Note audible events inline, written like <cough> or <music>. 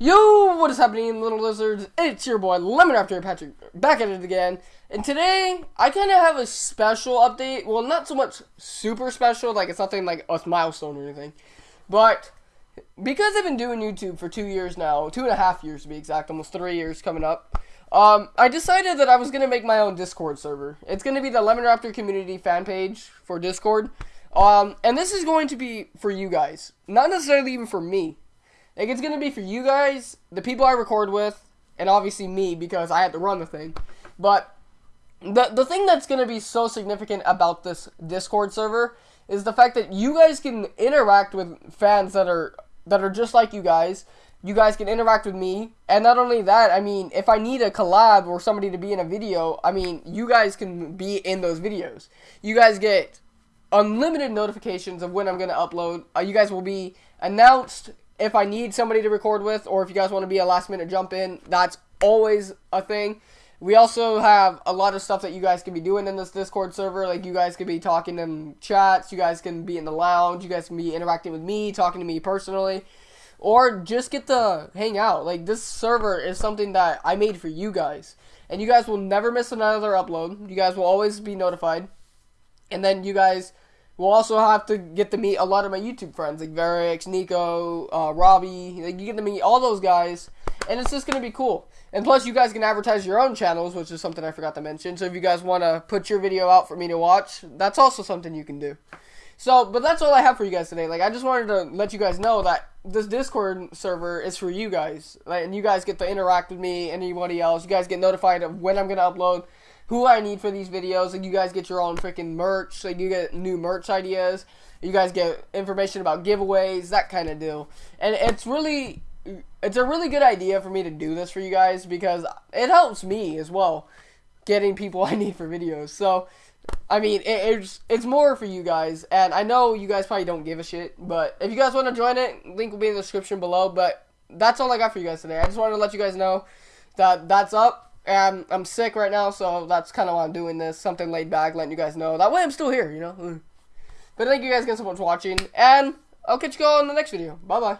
Yo, what is happening, little lizards? It's your boy Lemon Raptor Patrick back at it again. And today, I kind of have a special update. Well, not so much super special, like it's nothing like a milestone or anything. But because I've been doing YouTube for two years now, two and a half years to be exact, almost three years coming up, um, I decided that I was going to make my own Discord server. It's going to be the Lemon Raptor community fan page for Discord. Um, and this is going to be for you guys, not necessarily even for me. Like it's gonna be for you guys, the people I record with, and obviously me because I had to run the thing. But the the thing that's gonna be so significant about this Discord server is the fact that you guys can interact with fans that are that are just like you guys. You guys can interact with me, and not only that, I mean, if I need a collab or somebody to be in a video, I mean, you guys can be in those videos. You guys get unlimited notifications of when I'm gonna upload. Uh, you guys will be announced if I need somebody to record with, or if you guys want to be a last minute jump in, that's always a thing. We also have a lot of stuff that you guys can be doing in this Discord server. Like you guys can be talking in chats, you guys can be in the lounge, you guys can be interacting with me, talking to me personally, or just get to hang out. Like this server is something that I made for you guys, and you guys will never miss another upload. You guys will always be notified, and then you guys We'll also have to get to meet a lot of my YouTube friends, like Varix, Nico, uh, Robbie. Like, you get to meet all those guys, and it's just going to be cool. And plus, you guys can advertise your own channels, which is something I forgot to mention. So if you guys want to put your video out for me to watch, that's also something you can do. So, but that's all I have for you guys today. Like, I just wanted to let you guys know that this Discord server is for you guys. Like, and you guys get to interact with me, anybody else. You guys get notified of when I'm going to upload who I need for these videos. Like you guys get your own freaking merch. Like you get new merch ideas. You guys get information about giveaways, that kind of deal. And it's really, it's a really good idea for me to do this for you guys because it helps me as well getting people <laughs> I need for videos. So, I mean, it, it's it's more for you guys, and I know you guys probably don't give a shit, but if you guys want to join it, link will be in the description below. But that's all I got for you guys today. I just wanted to let you guys know that that's up. And I'm sick right now, so that's kind of why I'm doing this. Something laid back, letting you guys know. That way I'm still here, you know? But thank you guys again so much for watching, and I'll catch you all in the next video. Bye-bye.